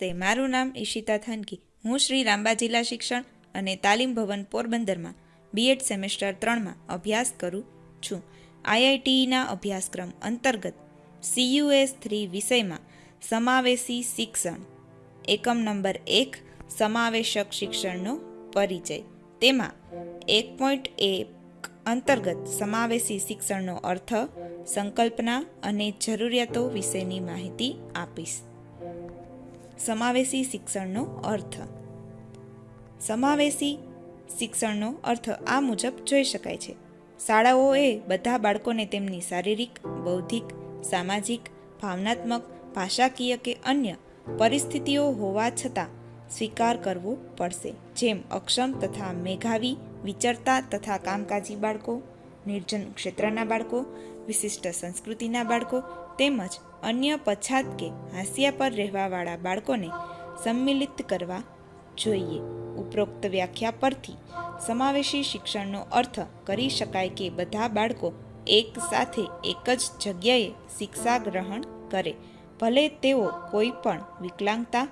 નમસ્તે, મારું નામ ઈશિતા થાનકી. હું શ્રી રામબા જિલ્લા શિક્ષણ અને તાલીમ ભવન પોરબંદરમાં બીએડ સેમેસ્ટર ત્રણમાં અભ્યાસ કરું છું. આઈઆઈટીઈના અભ્યાસક્રમ અંતર્ગત સીયુએસ થ્રી વિષયમાં સમાવેશી શિક્ષણ. એકમ નંબર એક, સમાવેશક શિક્ષણનો પરિચય. તેમાં એક પોઈન્ટ એક અંતર્ગત સમાવેશી શિક્ષણનો અર્થ, સંકલ્પના અને જરૂરિયાતો વિશેની માહિતી આપીશ. સમાવેશી શિક્ષણનો અર્થ. સમાવેશી શિક્ષણનો અર્થ આ મુજબ જોઈ શકાય છે. શાળાઓએ બધા બાળકોને તેમની શારીરિક, બૌદ્ધિક, સામાજિક, ભાવનાત્મક, ભાષાકીય કે અન્ય પરિસ્થિતિઓ હોવા છતાં સ્વીકાર કરવો પડશે. જેમ અક્ષમ તથા મેઘાવી વિચરતા તથા કામકાજી બાળકો, નિર્જન ક્ષેત્રના બાળકો, વિશિષ્ટ સંસ્કૃતિના બાળકો તેમજ અન્ય પછાત કે હાંસિયા પર રહેવાવાળા બાળકોને સંમિલિત કરવા જોઈએ. ઉપરોક્ત વ્યાખ્યા પરથી સમાવેશી શિક્ષણનો અર્થ કરી શકાય કે બધા બાળકો એક સાથે એક જ જગ્યાએ શિક્ષા ગ્રહણ કરે. ભલે તેઓ કોઈ પણ વિકલાંગતા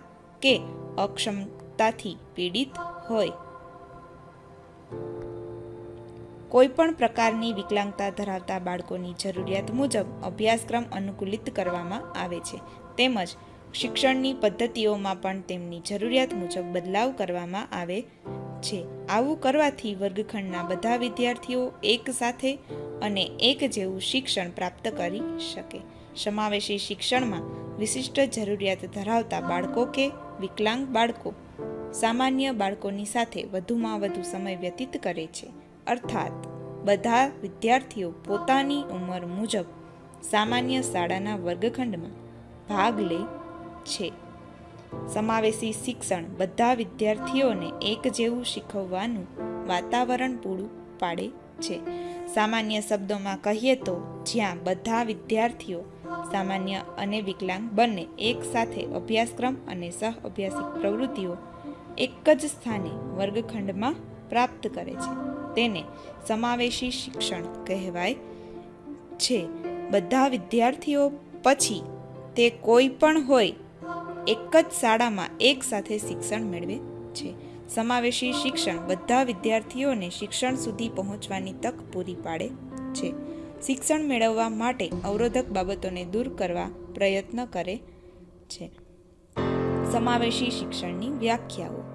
કે અક્ષમતાથી પીડિત હોય. કોઈપણ પ્રકારની વિકલાંગતા ધરાવતા બાળકોની જરૂરિયાત મુજબ અભ્યાસક્રમ અનુકૂલિત કરવામાં આવે છે. તેમજ શિક્ષણની પદ્ધતિઓમાં પણ તેમની જરૂરિયાત મુજબ બદલાવ કરવામાં આવે છે. આવું કરવાથી વર્ગખંડના બધા વિદ્યાર્થીઓ એક સાથે અને એક જેવું શિક્ષણ પ્રાપ્ત કરી શકે. સમાવેશી શિક્ષણમાં વિશિષ્ટ જરૂરિયાત ધરાવતા બાળકો કે વિકલાંગ બાળકો સામાન્ય બાળકોની સાથે વધુમાં વધુ સમય વ્યતીત કરે છે. અર્થાત, બધા વિદ્યાર્થીઓ પોતાની ઉંમર મુજબ સામાન્ય શાળાના વર્ગખંડમાં ભાગ લે છે. સમાવેશી શિક્ષણ બધા વિદ્યાર્થીઓને એક જેવું શીખવવાનું વાતાવરણ પૂરું પાડે છે. સામાન્ય શબ્દોમાં કહીએ તો, જ્યાં બધા વિદ્યાર્થીઓ સામાન્ય અને વિકલાંગ બંને એક સાથે અભ્યાસક્રમ અને સહ અભ્યાસિક પ્રવૃત્તિઓ એક જ સ્થાને વર્ગખંડમાં પ્રાપ્ત કરે છે. તેને સમાવેશી શિક્ષણ કહેવાય છે. બધા વિદ્યાર્થીઓ પછી તે કોઈ પણ હોય, એક જ શાળામાં એક સાથે શિક્ષણ મેળવે છે. સમાવેશી શિક્ષણ બધા વિદ્યાર્થીઓને શિક્ષણ સુધી પહોંચવાની તક પૂરી પાડે છે. શિક્ષણ મેળવવા માટે અવરોધક બાબતોને દૂર કરવા પ્રયત્ન કરે છે. સમાવેશી શિક્ષણની વ્યાખ્યાઓ.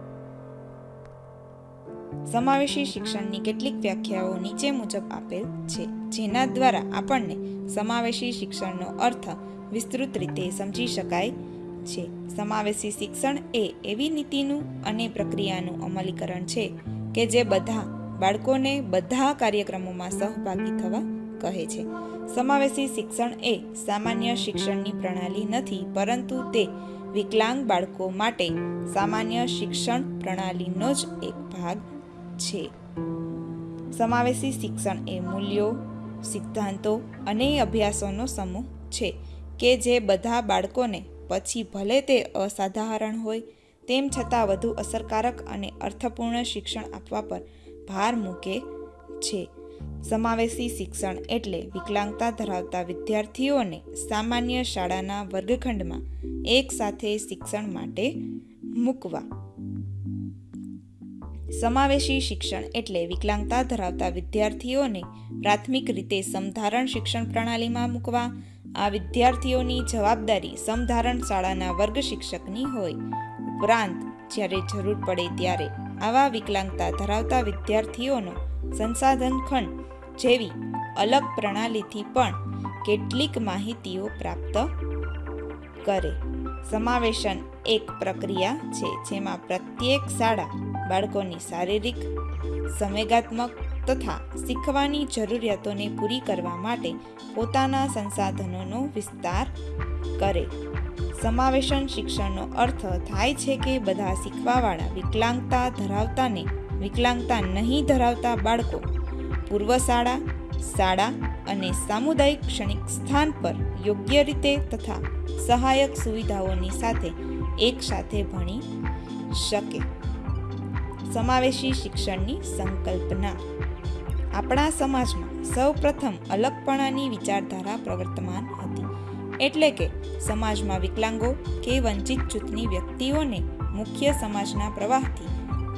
સમાવેશી શિક્ષણની કેટલીક વ્યાખ્યાઓ નીચે મુજબ આપેલ છે, જેના દ્વારા આપણને સમાવેશી શિક્ષણનો અર્થ વિસ્તૃત રીતે સમજી શકાય છે. સમાવેશી શિક્ષણ એ એવી નીતિનું અને પ્રક્રિયાનું અમલીકરણ છે કે જે બધા બાળકોને બધા કાર્યક્રમોમાં સહભાગી થવા કહે છે. સમાવેશી શિક્ષણ એ સામાન્ય શિક્ષણની પ્રણાલી નથી, પરંતુ તે વિકલાંગ બાળકો માટે સામાન્ય શિક્ષણ પ્રણાલીનો જ એક ભાગ છે. સમાવેશી શિક્ષણ એ મૂલ્યો, સિદ્ધાંતો અને અભ્યાસોનો સમૂહ છે કે જે બધા બાળકોને પછી ભલે તે અસાધારણ હોય, તેમ છતાં વધુ અસરકારક અને અર્થપૂર્ણ શિક્ષણ આપવા પર ભાર મૂકે છે. સમાવેશી શિક્ષણ એટલે વિકલાંગતા ધરાવતા વિદ્યાર્થીઓને સામાન્ય શાળાના વર્ગખંડમાં એકસાથે શિક્ષણ માટે મૂકવા. સમાવેશી શિક્ષણ એટલે વિકલાંગતા ધરાવતા વિદ્યાર્થીઓને પ્રાથમિક રીતે સમધારણ શિક્ષણ પ્રણાલીમાં મૂકવા. આ વિદ્યાર્થીઓની જવાબદારી સમધારણ શાળાના વર્ગ શિક્ષકની હોય. ઉપરાંત, જ્યારે જરૂર પડે ત્યારે આવા વિકલાંગતા ધરાવતા વિદ્યાર્થીઓનો સંસાધન ખંડ જેવી અલગ પ્રણાલીથી પણ કેટલીક માહિતીઓ પ્રાપ્ત કરે. સમાવેશન એક પ્રક્રિયા છે જેમાં પ્રત્યેક શાળા બાળકોની શારીરિક, સંવેગાત્મક તથા શીખવાની જરૂરિયાતોને પૂરી કરવા માટે પોતાના સંસાધનોનો વિસ્તાર કરે. સમાવેશન શિક્ષણનો અર્થ થાય છે કે બધા શીખવાવાળા વિકલાંગતા ધરાવતાને વિકલાંગતા નહીં ધરાવતા બાળકો પૂર્વ શાળા શાળા અને સામુદાયિક ક્ષણિક સ્થાન પર યોગ્ય રીતે તથા સહાયક સુવિધાઓની સાથે એકસાથે ભણી શકે. સમાવેશી શિક્ષણની સંકલ્પના. આપણા સમાજમાં સૌ પ્રથમ અલગપણાની વિચારધારા પ્રવર્તમાન હતી. એટલે કે સમાજમાં વિકલાંગો કે વંચિત જૂથની વ્યક્તિઓને મુખ્ય સમાજના પ્રવાહથી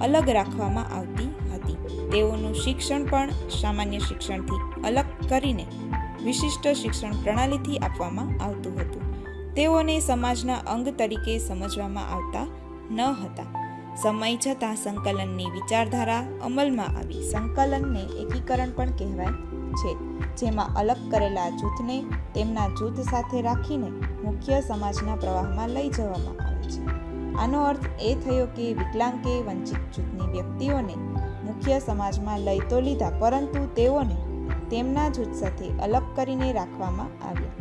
અલગ રાખવામાં આવતી હતી. તેઓનું શિક્ષણ પણ સામાન્ય શિક્ષણથી અલગ કરીને વિશિષ્ટ શિક્ષણ પ્રણાલીથી આપવામાં આવતું હતું. તેઓને સમાજના અંગ તરીકે સમજવામાં આવતા ન હતા. સમય જતાં સંકલનની વિચારધારા અમલમાં આવી. સંકલનને એકીકરણ પણ કહેવાય છે, જેમાં અલગ કરેલા જૂથને તેમના જૂથ સાથે રાખીને મુખ્ય સમાજના પ્રવાહમાં લઈ જવામાં આવે છે. આનો અર્થ એ થયો કે વિકલાંગ કે વંચિત જૂથની વ્યક્તિઓને મુખ્ય સમાજમાં લઈ તો લીધા, પરંતુ તેઓને તેમના જૂથ સાથે અલગ કરીને રાખવામાં આવ્યા.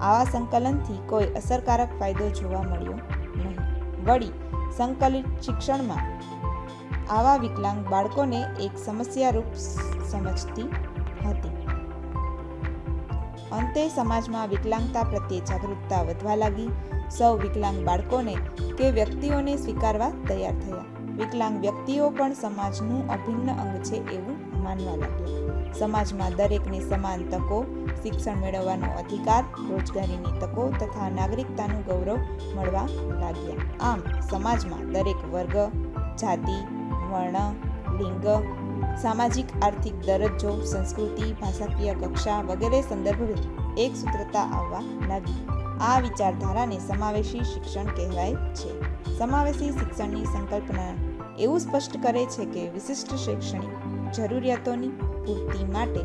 આવા સંકલનથી કોઈ અસરકારક ફાયદો જોવા મળ્યો નહીં. વળી સંકલિત શિક્ષણમાં આવા વિકલાંગ બાળકોને એક સમસ્યારૂપ સમજતી હતી. અંતે સમાજમાં વિકલાંગતા પ્રત્યે જાગૃતતા વધવા લાગી. સૌ વિકલાંગ બાળકોને કે વ્યક્તિઓને સ્વીકારવા તૈયાર થયા. વિકલાંગ વ્યક્તિઓ પણ સમાજનું અભિન્ન અંગ છે એવું માનવા લાગ્યા. સમાજમાં દરેકને સમાન તકો, શિક્ષણ મેળવવાનો અધિકાર, રોજગારીની તકો તથા નાગરિકતાનું ગૌરવ મળવા લાગ્યા. આમ, સમાજમાં દરેક વર્ગ, જાતિ, વર્ણ, લિંગ, સામાજિક, આર્થિક દરજ્જો, સંસ્કૃતિ, ભાષાકીય કક્ષા વગેરે સંદર્ભે એક સૂત્રતા આવવા લાગી. આ વિચારધારાને સમાવેશી શિક્ષણ કહેવાય છે. સમાવેશી શિક્ષણની સંકલ્પના એવું સ્પષ્ટ કરે છે કે વિશિષ્ટ શૈક્ષણિક જરૂરિયાતોની પૂર્તિ માટે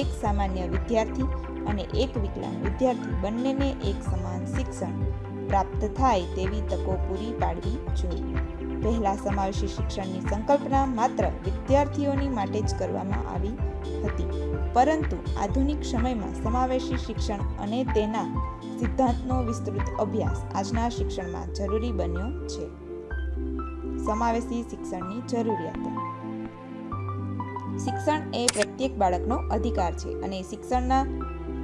એક સામાન્ય વિદ્યાર્થી અને એક વિકલાંગ વિદ્યાર્થી બંનેને એક સમાન શિક્ષણ પ્રાપ્ત થાય તેવી તકો પૂરી પાડવી જોઈએ. પહેલા સમાવેશી શિક્ષણની સંકલ્પના માત્ર વિદ્યાર્થીઓની માટે જ કરવામાં આવી હતી, પરંતુ આધુનિક સમયમાં સમાવેશી શિક્ષણ અને તેના સિદ્ધાંતનો વિસ્તૃત અભ્યાસ આજના શિક્ષણમાં જરૂરી બન્યો છે. સમાવેશી શિક્ષણની જરૂરિયાતો શિક્ષણ એ પ્રત્યેક બાળકનો અધિકાર છે અને શિક્ષણના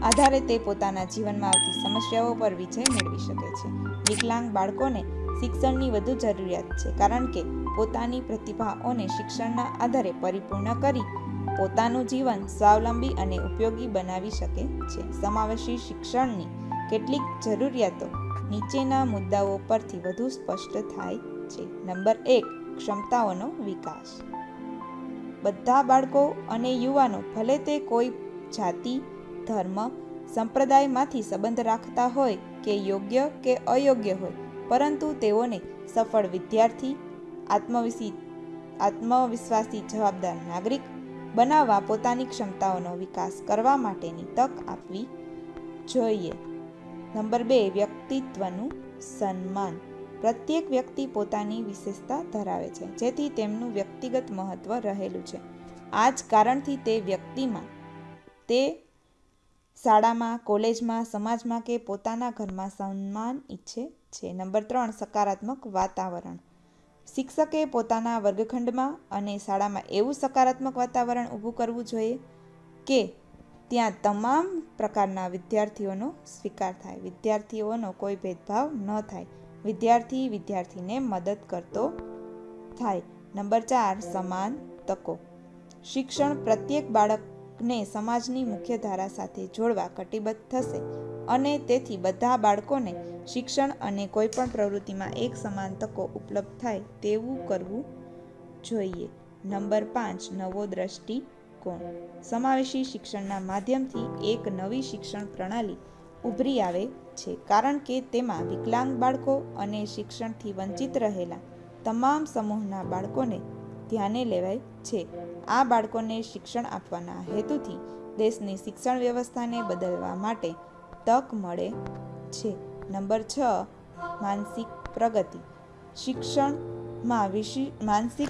આધારે તે પોતાના જીવનમાં આવતી સમસ્યાઓ પર વિજય મેળવી શકે છે. વિકલાંગ બાળકોને શિક્ષણની વધુ જરૂરિયાત છે કારણ કે પોતાની પ્રતિભાઓને શિક્ષણના આધારે પરિપૂર્ણ કરી પોતાનું જીવન સ્વાવલંબી અને ઉપયોગી બનાવી શકે છે. સમાવેશી શિક્ષણની કેટલીક જરૂરિયાતો નીચેના મુદ્દાઓ પરથી વધુ સ્પષ્ટ થાય છે. નંબર એક, ક્ષમતાઓનો વિકાસ. બધા બાળકો અને યુવાનો ભલે તે કોઈ જાતિ, ધર્મ, સંપ્રદાયમાંથી સંબંધ રાખતા હોય કે યોગ્ય કે અયોગ્ય હોય, પરંતુ તેઓને સફળ વિદ્યાર્થી આત્મવિશી આત્મવિશ્વાસી જવાબદાર નાગરિક બનાવવા પોતાની ક્ષમતાઓનો વિકાસ કરવા માટેની તક આપવી જોઈએ. નંબર બે, વ્યક્તિત્વનું સન્માન. પ્રત્યેક વ્યક્તિ પોતાની વિશેષતા ધરાવે છે, જેથી તેમનું વ્યક્તિગત મહત્વ રહેલું છે. આ જ કારણથી તે વ્યક્તિમાં, તે શાળામાં, કોલેજમાં, સમાજમાં કે પોતાના ઘરમાં સન્માન ઈચ્છે છે. નંબર ત્રણ, સકારાત્મક વાતાવરણ. શિક્ષકે પોતાના વર્ગખંડમાં અને શાળામાં એવું સકારાત્મક વાતાવરણ ઊભું કરવું જોઈએ કે ત્યાં તમામ પ્રકારના વિદ્યાર્થીઓનો સ્વીકાર થાય. વિદ્યાર્થીઓનો કોઈ ભેદભાવ ન થાય. વિદ્યાર્થી વિદ્યાર્થીને મદદ કરતો થાય. નંબર ચાર, સમાન તકો. શિક્ષણ પ્રત્યેક બાળકને સમાજની મુખ્ય ધારા સાથે જોડવા કટિબદ્ધ થશે અને તેથી બધા બાળકોને શિક્ષણ અને કોઈપણ પ્રવૃત્તિમાં એક સમાન તકો ઉપલબ્ધ થાય તેવું કરવું જોઈએ. નંબર પાંચ, નવો દ્રષ્ટિકોણ. સમાવેશી શિક્ષણના માધ્યમથી એક નવી શિક્ષણ પ્રણાલી ઉભરી આવે છે કારણ કે તેમાં વિકલાંગ બાળકો અને શિક્ષણથી વંચિત રહેલા તમામ સમૂહના બાળકોને ધ્યાને લેવાય છે. આ બાળકોને શિક્ષણ આપવાના હેતુથી દેશની શિક્ષણ વ્યવસ્થાને બદલવા માટે તક મળે છે. નંબર છ, માનસિક પ્રગતિ. શિક્ષણમાં વિશિ, માનસિક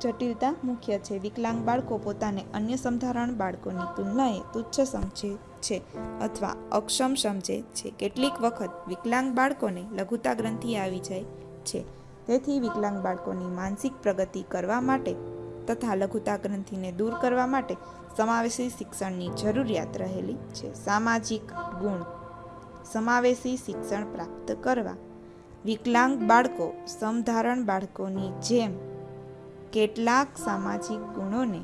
જટિલતા મુખ્ય છે. વિકલાંગ બાળકો પોતાને અન્ય સમધારણ બાળકોની તુલનાએ તુચ્છ સમજે છે અથવા અક્ષમ સમજે છે. કેટલીક વખત વિકલાંગ બાળકોને લઘુતા ગ્રંથિ આવી જાય છે. તેથી વિકલાંગ બાળકોની માનસિક પ્રગતિ કરવા માટે તથા લઘુતા ગ્રંથિને દૂર કરવા માટે સમાવેશી શિક્ષણની જરૂરિયાત રહેલી છે. સામાજિક ગુણ. સમાવેશી શિક્ષણ પ્રાપ્ત કરવા. વિકલાંગ બાળકો, સમધારણ બાળકોની જેમ કેટલાક સામાજિક ગુણોને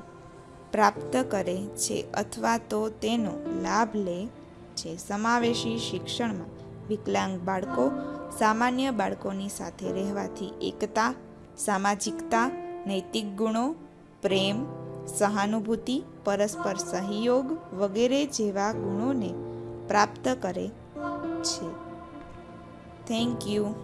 પ્રાપ્ત કરે છે અથવા તો તેનો લાભ લે છે. સમાવેશી શિક્ષણમાં વિકલાંગ બાળકો સામાન્ય બાળકોની સાથે રહેવાથી એકતા, સામાજિકતા, નૈતિક ગુણો, પ્રેમ, સહાનુભૂતિ, પરસ્પર સહયોગ વગેરે જેવા ગુણોને પ્રાપ્ત કરે છે. Thank you.